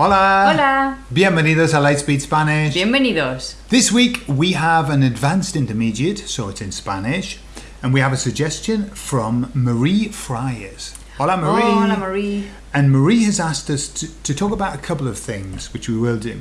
Hola. Hola. Bienvenidos a Lightspeed Spanish. Bienvenidos. This week we have an advanced intermediate, so it's in Spanish, and we have a suggestion from Marie Friars. Hola Marie. Hola Marie. And Marie has asked us to, to talk about a couple of things, which we will do.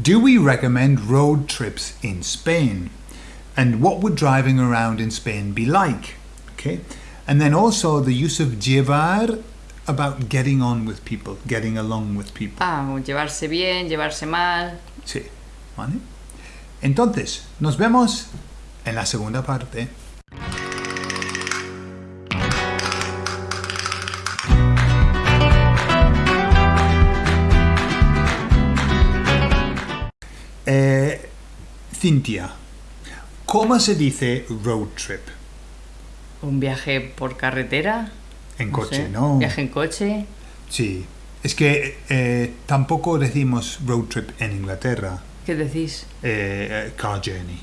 Do we recommend road trips in Spain? And what would driving around in Spain be like? Okay. And then also the use of llevar about getting on with people, getting along with people. Ah, llevarse bien, llevarse mal. Sí, ¿vale? Entonces, nos vemos en la segunda parte. Eh, Cintia, ¿cómo se dice road trip? Un viaje por carretera. En no coche, sé, ¿no? Viaje en coche. Sí, es que eh, tampoco decimos road trip en Inglaterra, ¿Qué decís? eh, eh, car journey.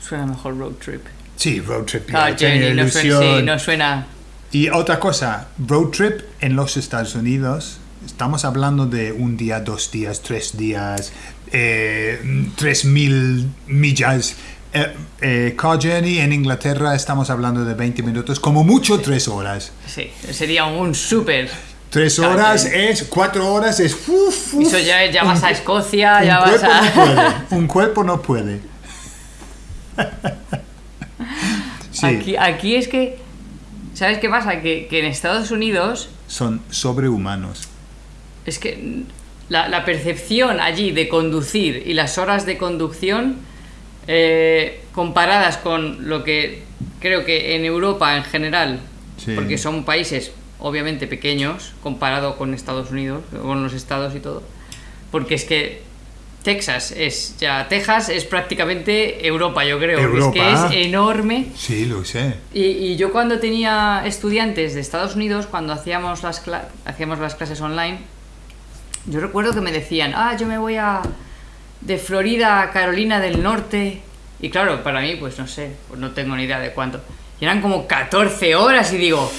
Suena mejor road trip. Sí, road trip. Car journey, no suena, sí, no suena. Y otra cosa, road trip en los Estados Unidos, estamos hablando de un día, dos días, tres días, eh, tres mil millas. Eh, eh, car journey en Inglaterra estamos hablando de 20 minutos, como mucho tres horas. Sí, sería un súper. Tres horas es, cuatro horas es... uf, uf, Eso ya, ya un vas a Escocia, un ya vas a. no puede, un cuerpo no puede. Sí, Aquí, aquí es que. ¿Sabes qué pasa? Que, que en Estados Unidos son sobrehumanos. Es que la, la percepción allí de conducir y las horas de conducción eh, comparadas con lo que creo que en Europa en general, Sí. porque son países obviamente pequeños comparado con Estados Unidos, con los estados y todo, porque es que Texas es ya Texas es prácticamente Europa, yo creo, Europa. es que es enorme. Sí, lo sé. Y, y yo cuando tenía estudiantes de Estados Unidos, cuando hacíamos las, hacíamos las clases online, yo recuerdo que me decían, ah, yo me voy a de Florida a Carolina del Norte. Y claro, para mí, pues no sé, pues no tengo ni idea de cuánto. Y eran como 14 horas y digo,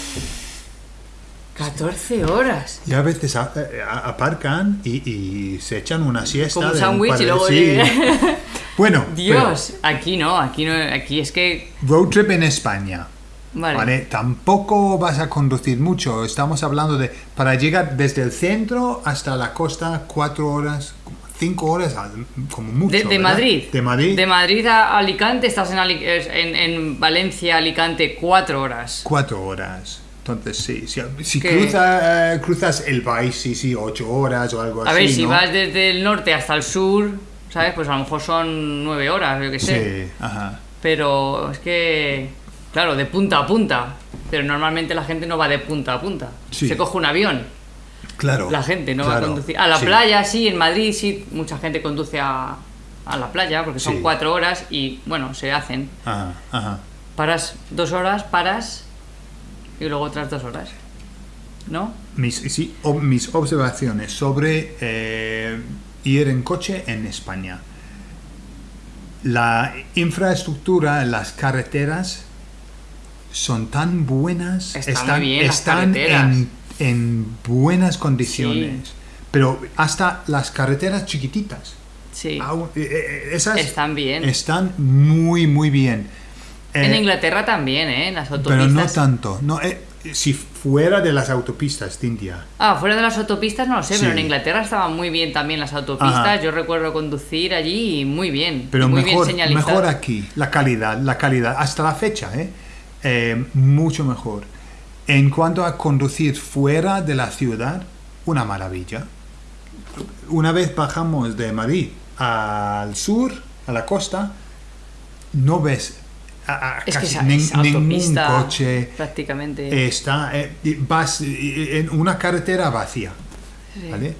14 horas. Y a veces a- eh, a- aparcan y, y se echan una siesta. Como un sándwich par y de- luego... sí. Bueno, Dios, aquí no, aquí no, aquí es que... road trip en España. Vale. Vale. Tampoco vas a conducir mucho. Estamos hablando de para llegar desde el centro hasta la costa cuatro horas, cinco horas, como mucho. De. Madrid. De Madrid. De Madrid a Alicante, estás en, Ali- en, en Valencia, Alicante, cuatro horas. Cuatro horas. Entonces, sí, si, si cruza, eh, cruzas el país, sí, sí, ocho horas o algo A así. ver, si ¿no? vas desde el norte hasta el sur, ¿sabes? Pues a lo mejor son nueve horas, yo qué sé. Sí, ajá. Pero es que, claro, de punta a punta. Pero normalmente la gente no va de punta a punta. Sí. Se coge un avión. Claro. La gente no va a conducir. A la sí. playa, sí, en Madrid sí, mucha gente conduce a, a la playa porque son Sí. cuatro horas y, bueno, se hacen. Ajá, ajá. Paras dos horas, paras y luego otras dos horas. ¿No? mis, sí, o- mis observaciones sobre eh, ir en coche en España. La infraestructura, las carreteras son tan buenas, Están bien las están carreteras. en, en buenas condiciones, pero hasta las carreteras chiquititas, Sí. aún- eh, eh, esas Están bien. están muy, muy bien. En Eh, Inglaterra también, ¿eh? En las pero autopistas. no tanto. No, eh, si fuera de las autopistas, Cintia. Ah, fuera de las autopistas no lo sé, Sí. pero en Inglaterra estaban muy bien también las autopistas. Ajá. Yo recuerdo conducir allí y muy bien. Pero muy mejor, bien mejor aquí, la calidad, la calidad, hasta la fecha, ¿eh? Eh, mucho mejor. En cuanto a conducir fuera de la ciudad, una maravilla. Una vez bajamos de Madrid al sur, a la costa, no ves a- a Es que casi esa, nin- esa ningún coche. prácticamente. Está, eh, vas en una carretera vacía. Sí. ¿vale?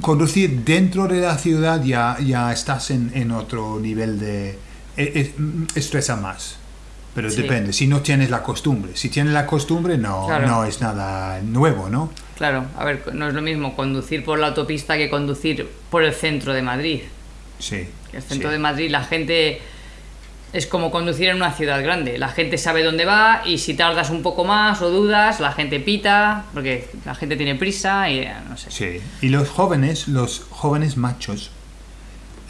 Conducir dentro de la ciudad ya, ya estás en, en otro nivel de... e- e- estresa más. Pero Sí. depende, si no tienes la costumbre. Si tienes la costumbre, no, Claro. no es nada nuevo, ¿no? Claro, a ver, no es lo mismo conducir por la autopista que conducir por el centro de Madrid. Sí. El centro sí. de Madrid la gente es como conducir en una ciudad grande. La gente sabe dónde va y si tardas un poco más o dudas, la gente pita, porque la gente tiene prisa y eh, no sé. Sí. Y los jóvenes, los jóvenes machos,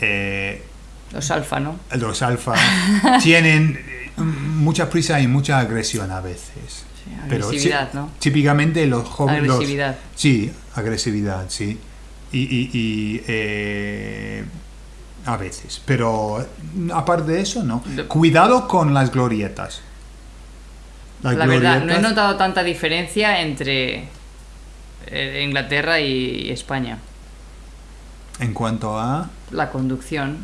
eh, Los alfa, ¿no? los alfa, tienen mucha prisa y mucha agresión a veces. Sí, agresividad, sí- ¿no? Típicamente los jóvenes... los- Agresividad. sí, agresividad, sí. Y, y- y, eh, a veces. Pero aparte de eso, no. Cuidado con las glorietas. Las La verdad, no he notado tanta diferencia entre eh, Inglaterra y España. En cuanto a... La conducción.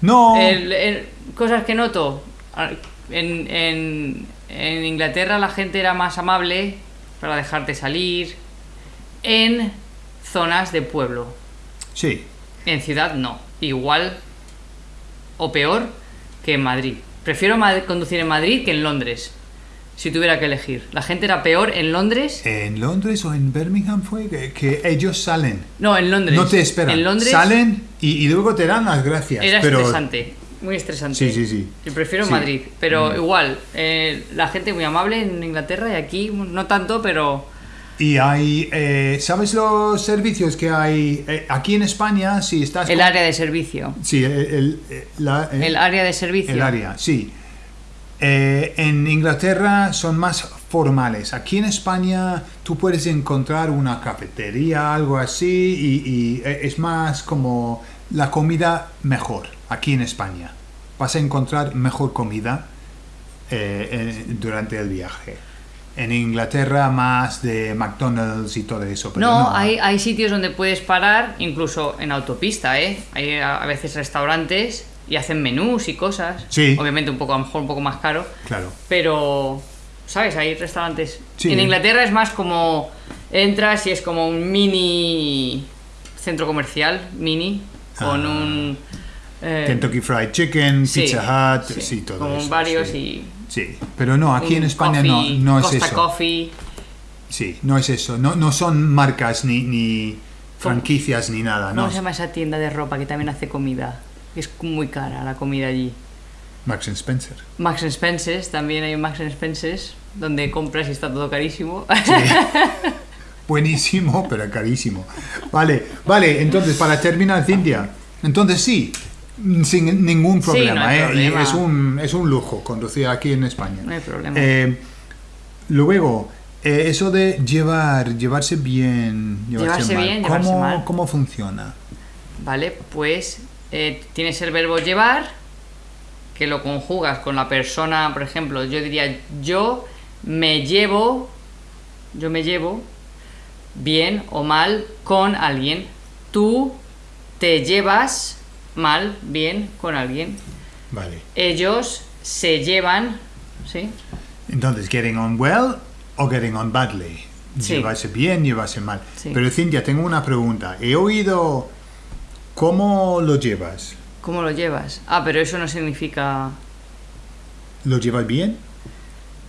No. El- el- cosas que noto. Ah, En, en- en Inglaterra la gente era más amable para dejarte salir. En zonas de pueblo. Sí. En ciudad no. Igual o peor que en Madrid. Prefiero conducir en Madrid que en Londres. Si tuviera que elegir. La gente era peor en Londres. En Londres o en Birmingham fue que, que ellos salen. No, en Londres. No te esperan. En Londres Salen y, y luego te dan las gracias. era pero, estresante. Muy estresante. Sí, sí, sí. Yo prefiero Sí. Madrid. Pero Mm. igual, eh, la gente muy amable en Inglaterra y aquí no tanto, pero Y hay, eh, ¿sabes los servicios que hay eh, aquí en España? Si estás el con- área de servicio. Sí, el, el- eh, la- eh, El área de servicio. el área, sí. Eh, en Inglaterra son más formales. Aquí en España tú puedes encontrar una cafetería, algo así, y, y, eh, es más como la comida mejor aquí en España. Vas a encontrar mejor comida eh, eh, durante el viaje. En Inglaterra más de McDonald's y todo eso. Pero No, no, hay, hay sitios donde puedes parar, incluso en autopista, ¿eh? Hay a a veces restaurantes y hacen menús y cosas. Sí. Obviamente un poco, a lo mejor un poco más caro. Claro. Pero, ¿sabes? Hay restaurantes. Sí. En Inglaterra es más como entras y es como un mini centro comercial, mini, con Ah. un... eh, Kentucky Fried Chicken, sí, Pizza Hut, sí, sí, todo Como eso. varios sí. y... Sí, pero no, aquí en España coffee, no, no es Costa eso. Coffee. Sí, no es eso. No, no son marcas ni, ni franquicias ni nada, ¿Cómo no. se llama esa tienda de ropa que también hace comida? Es muy cara la comida allí. Max and Spencer. Max Spencer's, también hay un Max Spencer's donde compras y está todo carísimo. Buenísimo, pero carísimo. Vale, vale, entonces para terminar, Cintia, entonces sí, sin ningún Sí, problema, no hay ¿eh? Problema. es, un, es un lujo conducir aquí en España. No hay problema. Eh, luego, eh, eso de llevar, llevarse bien, llevarse, Llevarse mal, bien, llevarse ¿cómo, mal. ¿cómo funciona? Vale, pues tienes el verbo llevar, que lo conjugas con la persona, por ejemplo, yo diría yo me llevo, yo me llevo bien o mal con alguien. Tú te llevas mal, bien con alguien. Vale. Ellos se llevan, ¿sí? Entonces, getting on well o getting on badly. Sí. Llevarse bien, llevarse mal. Sí. Pero Cintia, tengo una pregunta. He oído cómo lo llevas. ¿Cómo lo llevas? Ah, pero eso no significa... ¿Lo llevas bien?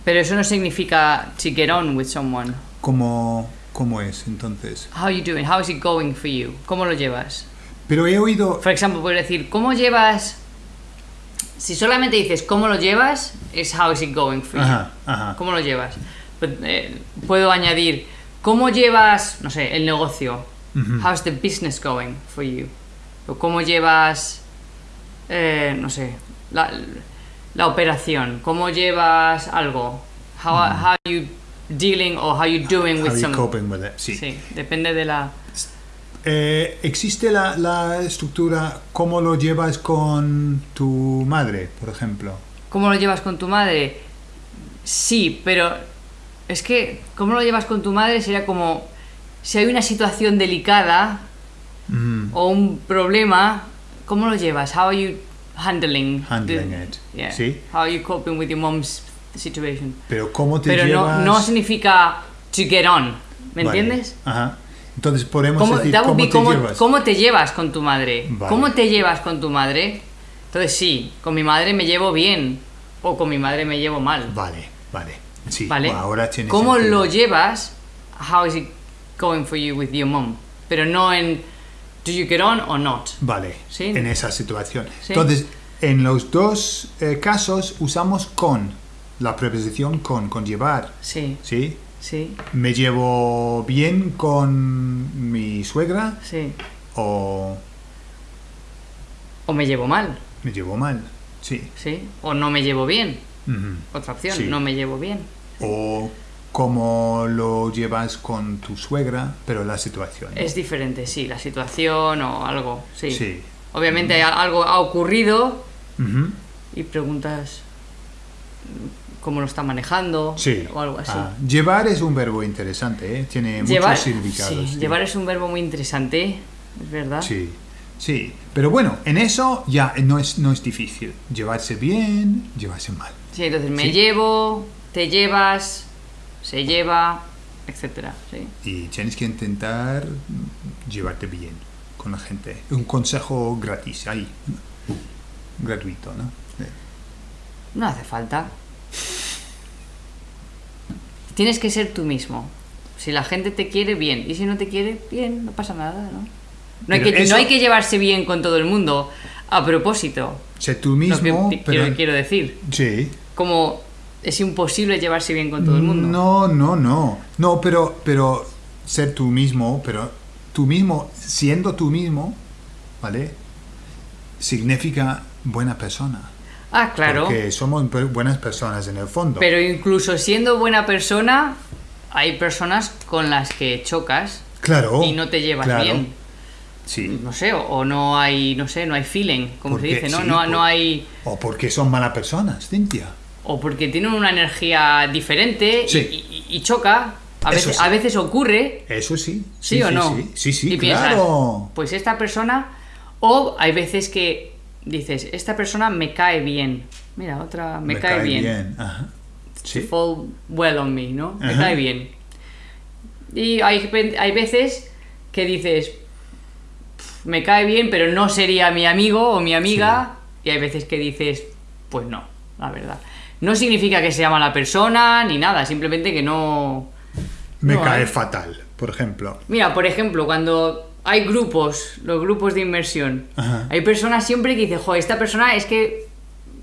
Pero eso no significa to get on with someone. ¿Cómo, cómo es entonces? How you doing? How is it going for you? ¿Cómo lo llevas? Pero he oído... Por ejemplo, puedes decir, ¿cómo llevas? Si solamente dices ¿cómo lo llevas? Es how is it going for you. Ajá, ajá. ¿Cómo lo llevas? Pues, eh, puedo añadir, ¿cómo llevas, no sé, el negocio? Ujú. How's the business going for you? O ¿Cómo llevas, eh, no sé, la, la operación? ¿Cómo llevas algo? How, how are you dealing or how you doing How with you some... coping with it? Sí. Sí, depende de la... Eh, ¿Existe la, la estructura cómo lo llevas con tu madre, por ejemplo? ¿Cómo lo llevas con tu madre? Sí, pero es que ¿cómo lo llevas con tu madre? Sería como si hay una situación delicada Mm, o un problema, ¿cómo lo llevas? How are you handling? Handling the- it, yeah. sí. How are you coping with your mom's situation? Pero ¿cómo te Pero no, llevas...? no significa to get on, ¿me Vale, entiendes? Ajá. Entonces podemos ¿Cómo, decir cómo te cómo- llevas. cómo te llevas con tu madre? Vale. ¿Cómo te llevas con tu madre? Entonces sí, con mi madre me llevo bien o con mi madre me llevo mal. Vale, vale. Sí, ¿Vale? bueno, ahora tiene ¿Cómo sentido. lo llevas? How is it going for you with your mom? Pero no en do you get on or not. Vale, Sí. en esa situación. Sí. Entonces, En los dos eh, casos usamos con, la preposición con, con llevar. Sí, ¿Sí? sí, Me llevo bien con mi suegra sí. o O me llevo mal, me llevo mal. Sí. sí. O no me llevo bien. Otra opción, Sí. no me llevo bien. O cómo lo llevas con tu suegra, pero la situación. Es diferente, sí, la situación o algo, sí. Sí. Obviamente algo ha ocurrido y preguntas cómo lo está manejando Sí. o algo así. Ah, llevar es un verbo interesante, ¿eh? Tiene llevar, muchos significados. sí, llevar es un verbo muy interesante, es verdad. Sí, sí. Pero bueno, en eso ya no es, no es difícil. Llevarse bien, llevarse mal. Sí, entonces me Sí. llevo, te llevas, se lleva, etcétera, sí. Y tienes que intentar llevarte bien con la gente. Un consejo gratis, ahí. Gratuito, ¿no? No hace falta. Tienes que ser tú mismo. Si la gente te quiere, bien. Y si no te quiere, bien, no pasa nada, ¿no? No hay, que, eso- no hay que llevarse bien con todo el mundo a propósito. Sé tú que mismo, pero... quiero, quiero decir. Sí. Como es imposible llevarse bien con todo el mundo. No, no, no. No, pero, pero ser tú mismo, pero tú mismo, siendo tú mismo, ¿vale? Significa buena persona. Ah, claro. Porque somos bu- buenas personas en el fondo. Pero incluso siendo buena persona, hay personas con las que chocas claro. y no te llevas claro. bien. Sí. No sé, o, o no hay, no sé, no hay feeling, como se dice, ¿no? sí, no, por- no hay... O porque son malas personas, Cintia. O porque tienen una energía diferente y- Sí. y, y choca. A veces, sí. a veces ocurre, Eso sí. ¿sí, o no? Sí, sí, y piensas, claro. pues esta persona... O hay veces que dices, esta persona me cae bien. Mira, otra, me, cae, bien. Ajá. Sí. Fall well on me, ¿no? Me cae bien. Y hay, hay veces que dices, "Pf, me cae bien, pero no sería mi amigo o mi amiga. Y hay veces que dices, pues no, la verdad. No significa que sea mala persona ni nada, simplemente que no. Me no, cae ¿eh? fatal, por ejemplo. Mira, por ejemplo, cuando hay grupos, los grupos de inmersión, Ajá. hay personas siempre que dicen, jo, esta persona es que,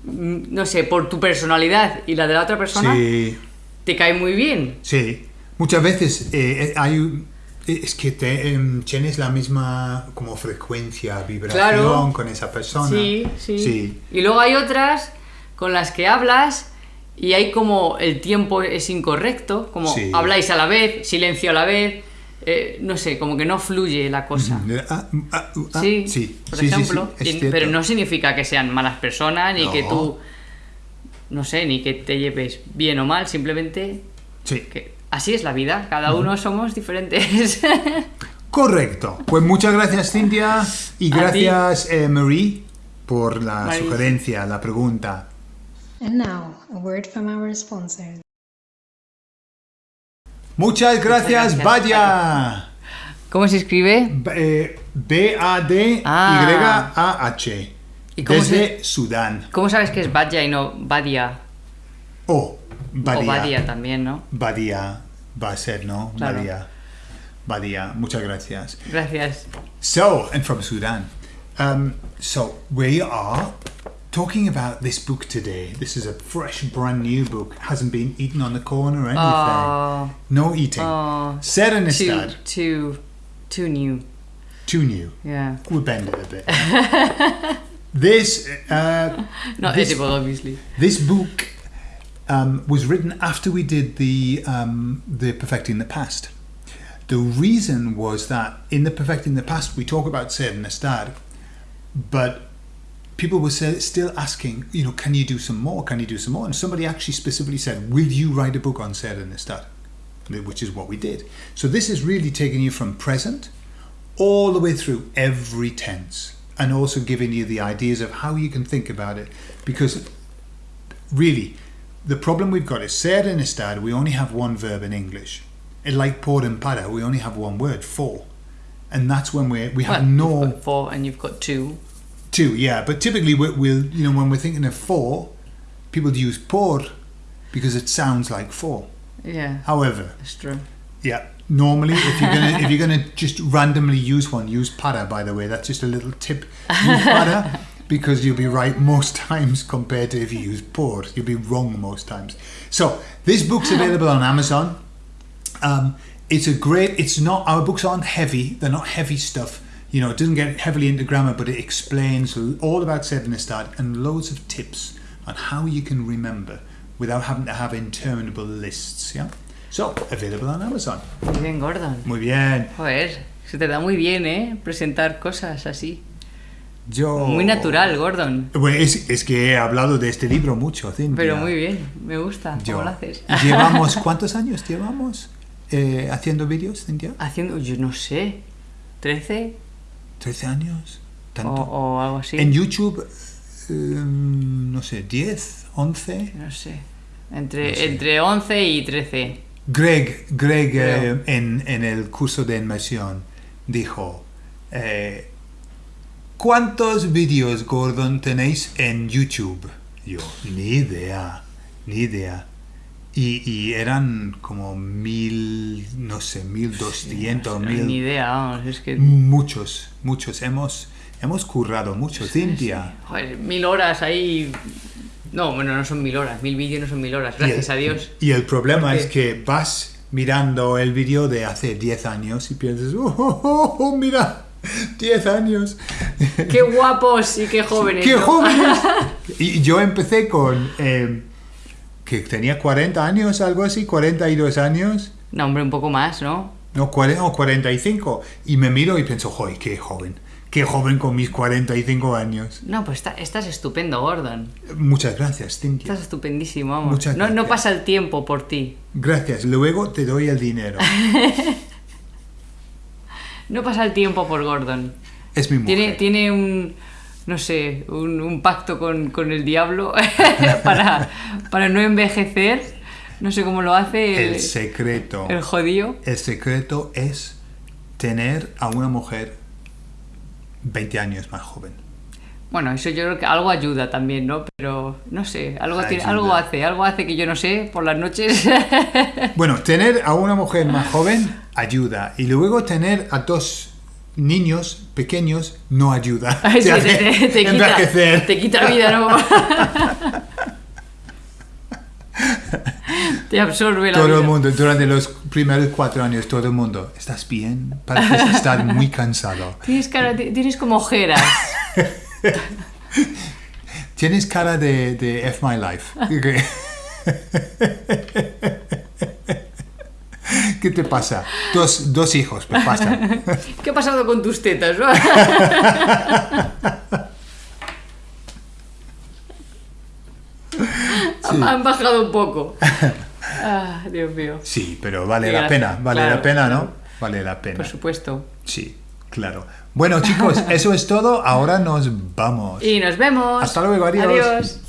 mm, no sé, por tu personalidad y la de la otra persona, Sí, te cae muy bien. sí. Muchas veces eh, hay un- es que te, em, tienes la misma como frecuencia, vibración Claro. con esa persona. Sí, sí, Sí. Y luego hay otras con las que hablas y hay como el tiempo es incorrecto, como Sí. habláis a la vez, silencio a la vez, eh, no sé, como que no fluye la cosa. Ah, ah, ah, Sí, sí, por sí, ejemplo, sí, pero no significa que sean malas personas, ni que tú, no sé, ni que te lleves bien o mal, simplemente Sí. que así es la vida, cada uno somos diferentes. Correcto. Pues muchas gracias, Cintia. Y gracias, eh, Marie, por la Marie. sugerencia, la pregunta. And now, a word from our sponsors. Muchas gracias, gracias, Vaya. ¿Cómo se escribe? B- eh, B-A-D-Y-A-H. Ah. ¿Y cómo Desde Sudán. ¿Cómo sabes que es Badia y no Badia? Oh, O Badia. Badia también, ¿no? Badia va a ser, ¿no? Claro. Badia. Badia. Muchas gracias. Gracias. So, and from Sudan. Um, so, we are talking about this book today. This is a fresh, brand new book. Hasn't been eaten on the corner or anything. Oh, no eating. oh, too, Serenistad. too, too new. Too new. Yeah. We'll bend it a bit. this, uh, Not this, edible, obviously. this book um, was written after we did the um, the perfecting the past. The reason was that in the perfecting the past we talk about and estar, but people were still asking, you know, can you do some more? Can you do some more? And somebody actually specifically said, will you write a book on ser and estar? Which is what we did. So this is really taking you from present all the way through every tense and also giving you the ideas of how you can think about it because really the problem we've got is ser and estar we only have one verb in english and like por and para we only have one word for and that's when we we have Well, no you've four and you've got two. Two yeah but typically we, we'll you know when we're thinking of four, people use por because it sounds like four. Yeah, however that's true. yeah. Normally, if you're gonna if you're gonna just randomly use one, use para. By the way, that's just a little tip. Use para. because you'll be right most times compared to if you use poor. You'll be wrong most times. So this book's available on Amazon. Um, it's a great. It's not our books aren't heavy. They're not heavy stuff. You know, it doesn't get heavily into grammar, but it explains all about start and loads of tips on how you can remember without having to have interminable lists. Yeah. So available on Amazon. Muy bien, Gordon. Muy bien. Joder, se te da muy bien, ¿eh? Presentar cosas así. Yo. Muy natural, Gordon. Bueno, es, es que he hablado de este libro mucho, Cintia. Pero muy bien, me gusta. Yo- ¿Cómo lo haces? Llevamos, ¿cuántos años llevamos eh, haciendo vídeos, Cintia? Haciendo, yo no sé, 13 ¿13 años? o, ¿Tanto? o algo así. En YouTube, eh, no sé, 10, 11. No sé. Entre, No sé. entre 11 y 13. Greg, Greg eh, en, en el curso de inmersión dijo, eh, ¿cuántos vídeos, Gordon, tenéis en YouTube? Yo, ni idea, ni idea. Y, y eran como mil, no sé, mil doscientos, No, mil... Ni idea, vamos, es que... Muchos, muchos. Hemos, hemos currado mucho, Cintia. Joder, mil horas ahí... No, bueno, no son mil horas, mil vídeos no son mil horas, el- gracias a Dios. Y el problema es que vas mirando el vídeo de hace 10 años y piensas, oh, oh, oh, oh, mira, 10 años. ¡Qué guapos y qué jóvenes! ¡Qué ¿no? jóvenes! Y yo empecé con, eh, que tenía 40 años, algo así, 42 años, No, hombre, un poco más, ¿no? no, 40 o 45. Y me miro y pienso, joder, qué joven, qué joven con mis 45 años. No, pues está- estás estupendo, Gordon. Muchas gracias, Cintia. Estás estupendísimo, vamos. Muchas no, no pasa el tiempo por ti. Gracias, luego te doy el dinero. No pasa el tiempo por Gordon. Es mi mujer. Tiene, tiene un, no sé, un, un pacto con, con el diablo para, para no envejecer. No sé cómo lo hace el, El secreto. el jodido. El secreto es tener a una mujer 20 años más joven. Bueno, eso yo creo que algo ayuda también, ¿no? Pero no sé, algo, tiene- algo hace, algo hace que yo no sé por las noches. Bueno, tener a una mujer más joven ayuda. Y luego tener a dos niños pequeños no ayuda. Ay, sí, te, te- te quita, te quita vida, ¿no? te absorbe la Todo vida. el mundo, durante los primeros cuatro años, todo el mundo, ¿estás bien? Pareces estar muy cansado. Tienes, cara, ti- tienes como ojeras. Tienes cara de, de F My Life. ¿Qué, ¿Qué te pasa? Dos, dos hijos, pues pasa. ¿Qué ha pasado con tus tetas? no? Han- Han bajado un poco. Ah, Dios mío. Sí, pero vale Qué la gracia, pena, vale claro. la pena, ¿no? Vale la pena. Por supuesto. Sí, claro. Bueno, chicos, eso es todo. Ahora nos vamos. Y nos vemos. Hasta luego, adiós. Adiós.